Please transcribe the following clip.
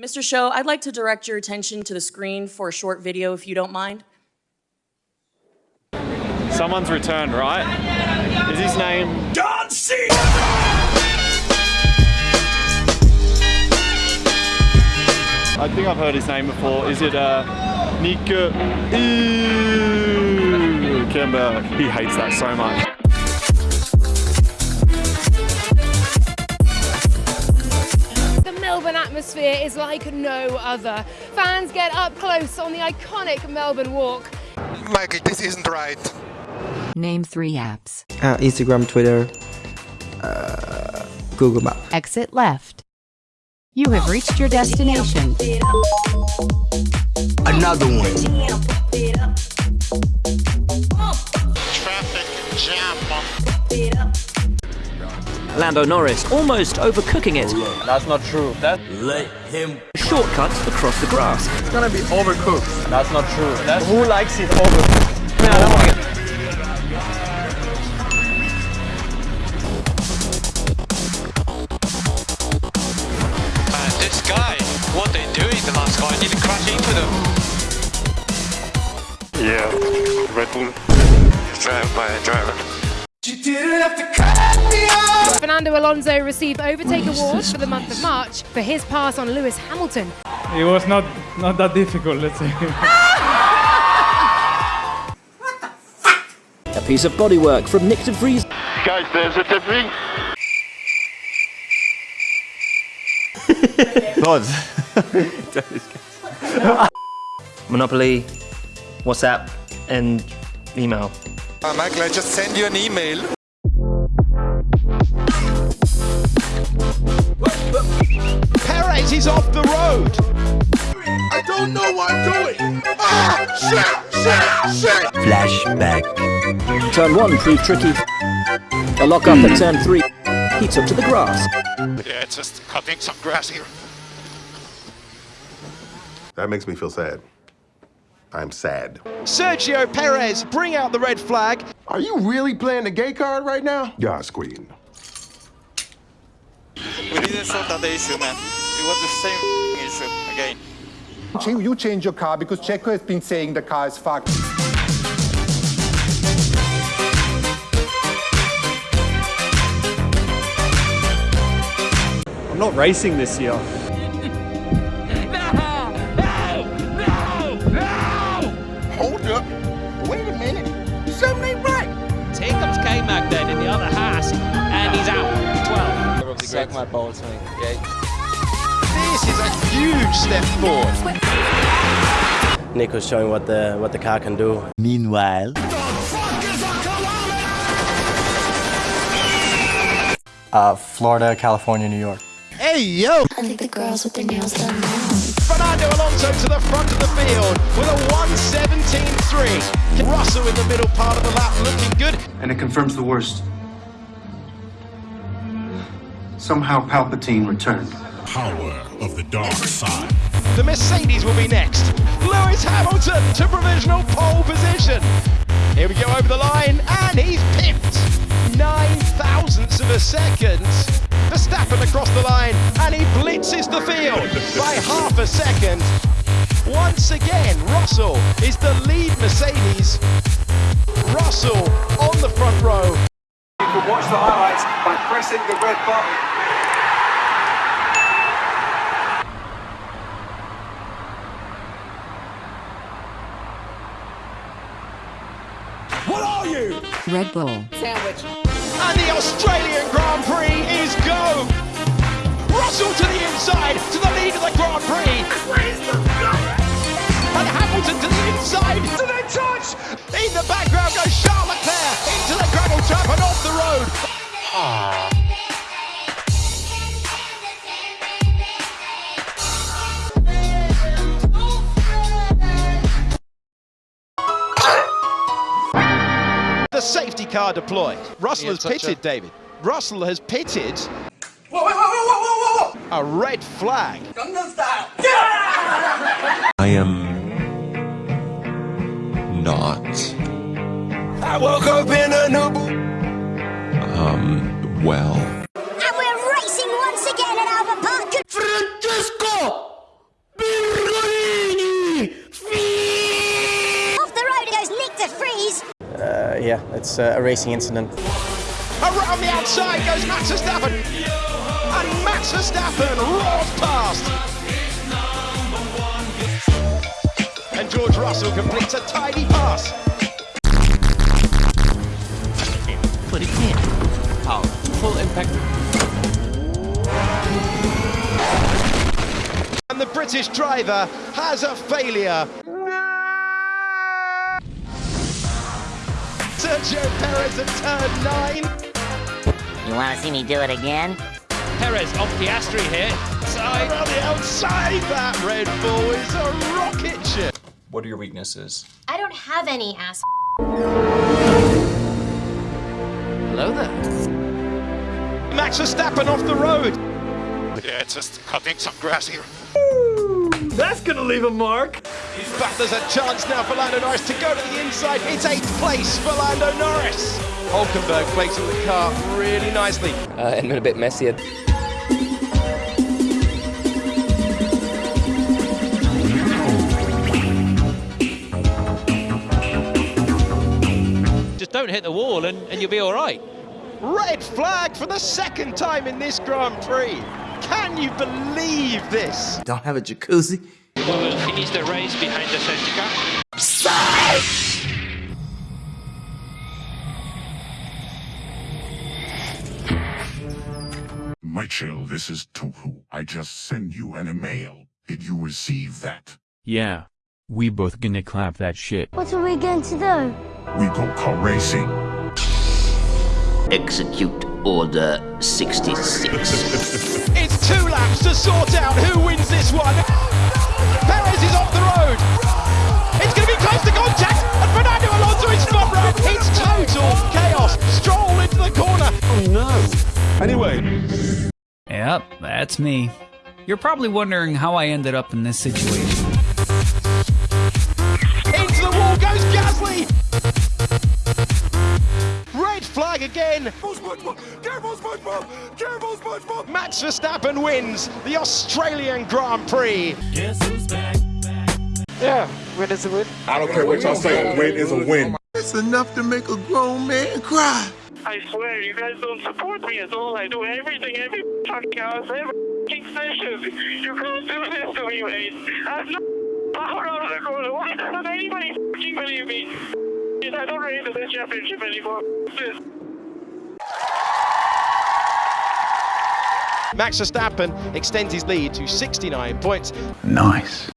Mr. Show, I'd like to direct your attention to the screen for a short video if you don't mind. Someone's returned, right? Is his name John Cena! I think I've heard his name before. Is it uh, Nico Ew, Kimber? He hates that so much. Atmosphere is like no other. Fans get up close on the iconic Melbourne Walk. Michael, this isn't right. Name three apps. Uh, Instagram, Twitter, uh, Google Map. Exit left. You have reached your destination. Another one. Lando Norris almost overcooking it. Oh, That's not true. That Let him. Shortcuts across the grass. it's gonna be overcooked. That's not true. That's who likes it overcooked. No, I don't want to get Man, this guy, what they doing the last guy, I need to crash into them. Yeah, Red Bull. Drive uh, by a driver. Fernando Alonso received Overtake Awards for the month of March for his pass on Lewis Hamilton. It was not not that difficult, let's say. a piece of bodywork from Nick de Vries. Guys, there's a difference. Monopoly, WhatsApp, and email. Uh, Michael, I just send you an email. Perez is off the road. I don't know what I'm doing. Ah, shit, shit, shit. Flashback. Turn one proved tricky. A lock up at turn three. He took to the grass. Yeah, it's just cutting some grass here. That makes me feel sad. I'm sad. Sergio Perez, bring out the red flag. Are you really playing the gay card right now? God's queen. We didn't sort out the issue, man. It was the same issue again. You change your car because Checo has been saying the car is fucked. I'm not racing this year. Suck my balls, mate. This is a huge step forward. Nico's showing what the what the car can do. Meanwhile, uh, Florida, California, New York. Hey, yo. I think the girls with their nails done now. Fernando Alonso to the front of the field with a 117.3. Russell in the middle part of the lap looking good. And it confirms the worst. Somehow Palpatine returned. Power of the dark side. The Mercedes will be next. Lewis Hamilton to provisional pole position. Here we go over the line, and he's pipped. Nine thousandths of a second. Verstappen across the line, and he blitzes the field by half a second. Once again, Russell is the lead Mercedes. Russell on the front row. You can watch the highlights by pressing the red button. What are you? Red Bull. Sandwich. And the Australian Grand Prix is go! Russell to the inside, to the lead of the Grand Prix! And Hamilton to the inside, to the touch! Car deployed. Russell has pitted, David. Russell has pitted a red flag. I am not. I woke up in a new. Um, well. And we're racing once again at Albert Park. Francesco! Yeah, it's uh, a racing incident. Around the outside goes Max Verstappen. And Max Verstappen roars past. And George Russell completes a tidy pass. Put it in. Power. Full impact. And the British driver has a failure. Sergio Perez at turn nine. You want to see me do it again? Perez off Piastri here. Side on the outside, that Red Bull is a rocket ship. What are your weaknesses? I don't have any ass. Hello there. Max Verstappen off the road. Yeah, just cutting some grass here. That's gonna leave a mark. But there's a chance now for Lando Norris to go to the inside. It's eighth place for Lando Norris. Hulkenberg placing the car really nicely. Uh, and a bit messy. Just don't hit the wall and, and you'll be all right. Red flag for the second time in this Grand Prix. Can you believe this? Don't have a jacuzzi. We will finish the race behind the safety car. Michael, this is Toto. I just sent you an email. Did you receive that? Yeah. We both gonna clap that shit. What are we going to do? We go car racing. Execute Order 66. It's two laps to sort out who wins this one. Perez is off the road. It's going to be close to contact, and Fernando Alonso is front row. It's total chaos. Stroll into the corner. Oh no. Anyway, Yep, that's me. You're probably wondering how I ended up in this situation. Again. Careful, SpongeBob! Careful, SpongeBob! Max Verstappen wins the Australian Grand Prix. Yeah, win is a win. I don't care what y'all say, a win is a win. It's enough to make a grown man cry. I swear, you guys don't support me at all. I do everything, every fucking house, every fucking session. You can't do this to me, mate. I have no power out of the corner. Why doesn't anybody fucking believe me? I don't race this championship anymore. This. Max Verstappen extends his lead to 69 points. Nice.